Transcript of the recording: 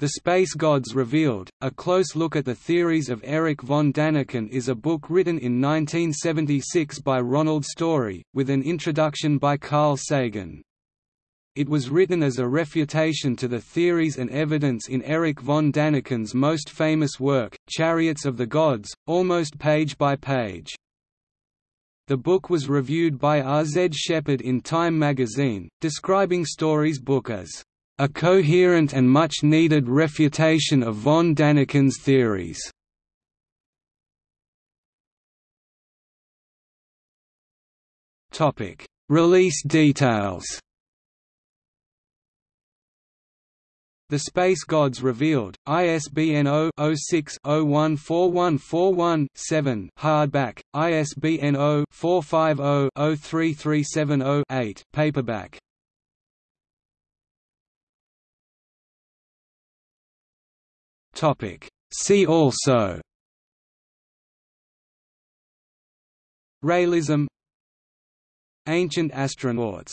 The Space Gods Revealed, A Close Look at the Theories of Erich von Daniken is a book written in 1976 by Ronald Story, with an introduction by Carl Sagan. It was written as a refutation to the theories and evidence in Erich von Daniken's most famous work, Chariots of the Gods, almost page by page. The book was reviewed by R. Z. Sheppard in Time magazine, describing Story's book as a coherent and much-needed refutation of von Daniken's theories. Release details The Space Gods Revealed, ISBN 0-06-014141-7 hardback, ISBN 0-450-03370-8 paperback Topic. See also Realism Ancient astronauts